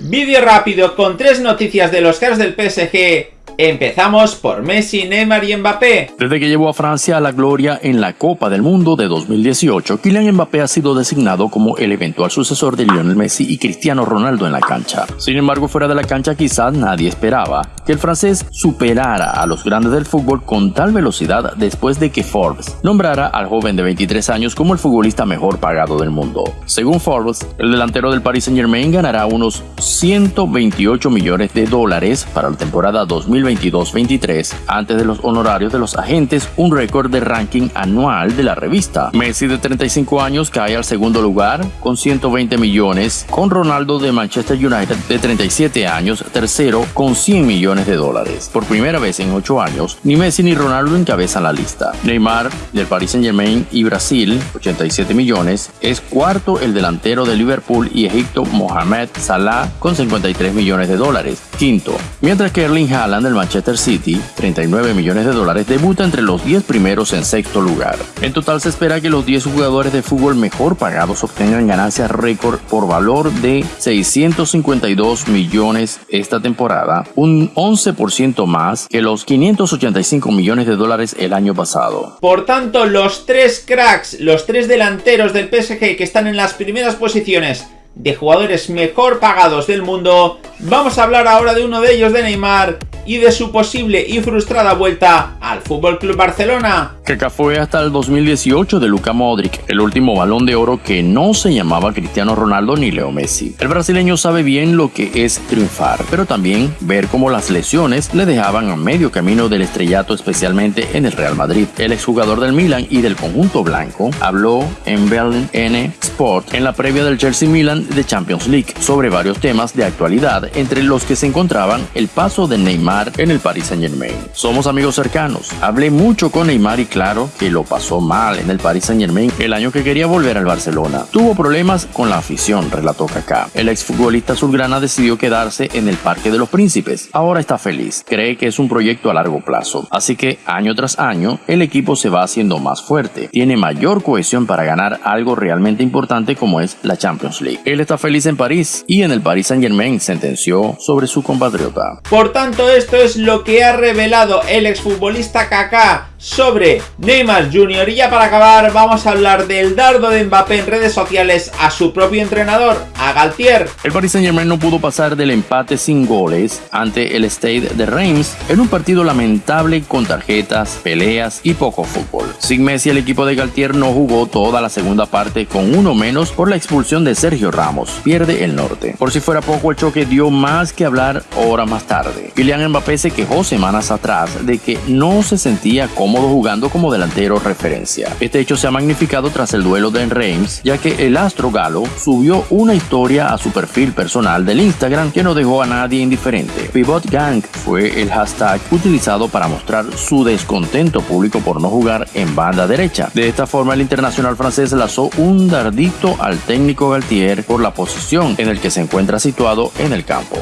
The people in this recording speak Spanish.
Vídeo rápido con tres noticias de los caras del PSG Empezamos por Messi, Neymar y Mbappé. Desde que llevó a Francia a la gloria en la Copa del Mundo de 2018, Kylian Mbappé ha sido designado como el eventual sucesor de Lionel Messi y Cristiano Ronaldo en la cancha. Sin embargo, fuera de la cancha quizás nadie esperaba que el francés superara a los grandes del fútbol con tal velocidad después de que Forbes nombrara al joven de 23 años como el futbolista mejor pagado del mundo. Según Forbes, el delantero del Paris Saint Germain ganará unos 128 millones de dólares para la temporada 2020 22-23, antes de los honorarios de los agentes, un récord de ranking anual de la revista. Messi de 35 años cae al segundo lugar con 120 millones, con Ronaldo de Manchester United de 37 años tercero con 100 millones de dólares. Por primera vez en 8 años, ni Messi ni Ronaldo encabezan la lista. Neymar del Paris Saint Germain y Brasil, 87 millones, es cuarto el delantero de Liverpool y Egipto Mohamed Salah con 53 millones de dólares. Mientras que Erling Haaland del Manchester City, 39 millones de dólares, debuta entre los 10 primeros en sexto lugar. En total se espera que los 10 jugadores de fútbol mejor pagados obtengan ganancias récord por valor de 652 millones esta temporada, un 11% más que los 585 millones de dólares el año pasado. Por tanto, los tres cracks, los tres delanteros del PSG que están en las primeras posiciones de jugadores mejor pagados del mundo, vamos a hablar ahora de uno de ellos, de Neymar, y de su posible y frustrada vuelta al Fútbol Club Barcelona. Que fue hasta el 2018 de Luka Modric, el último balón de oro que no se llamaba Cristiano Ronaldo ni Leo Messi. El brasileño sabe bien lo que es triunfar, pero también ver cómo las lesiones le dejaban a medio camino del estrellato, especialmente en el Real Madrid. El exjugador del Milan y del conjunto blanco habló en Berlin N Sport en la previa del Chelsea Milan de Champions League sobre varios temas de actualidad, entre los que se encontraban el paso de Neymar en el Paris Saint Germain. Somos amigos cercanos. Hablé mucho con Neymar y claro que lo pasó mal en el Paris Saint Germain el año que quería volver al Barcelona. Tuvo problemas con la afición, relató Kaká. El exfutbolista azulgrana decidió quedarse en el Parque de los Príncipes. Ahora está feliz. Cree que es un proyecto a largo plazo. Así que año tras año el equipo se va haciendo más fuerte. Tiene mayor cohesión para ganar algo realmente importante como es la Champions League. Él está feliz en París y en el Paris Saint Germain sentenció sobre su compatriota. Por tanto, esto es lo que ha revelado el exfutbolista Kaká sobre Neymar Jr. Y ya para acabar vamos a hablar del dardo de Mbappé en redes sociales a su propio entrenador, a Galtier. El Paris Saint Germain no pudo pasar del empate sin goles ante el Stade de Reims en un partido lamentable con tarjetas, peleas y poco fútbol. Sin Messi el equipo de Galtier no jugó toda la segunda parte con uno menos por la expulsión de Sergio Ramos. Pierde el norte. Por si fuera poco el choque dio más que hablar hora más tarde. Kylian Mbappé se quejó semanas atrás de que no se sentía cómodo jugando como delantero referencia. Este hecho se ha magnificado tras el duelo de Reims, ya que el astro galo subió una historia a su perfil personal del Instagram que no dejó a nadie indiferente. Pivot Gang fue el hashtag utilizado para mostrar su descontento público por no jugar en banda derecha. De esta forma, el internacional francés lanzó un dardito al técnico Galtier por la posición en el que se encuentra situado en el campo.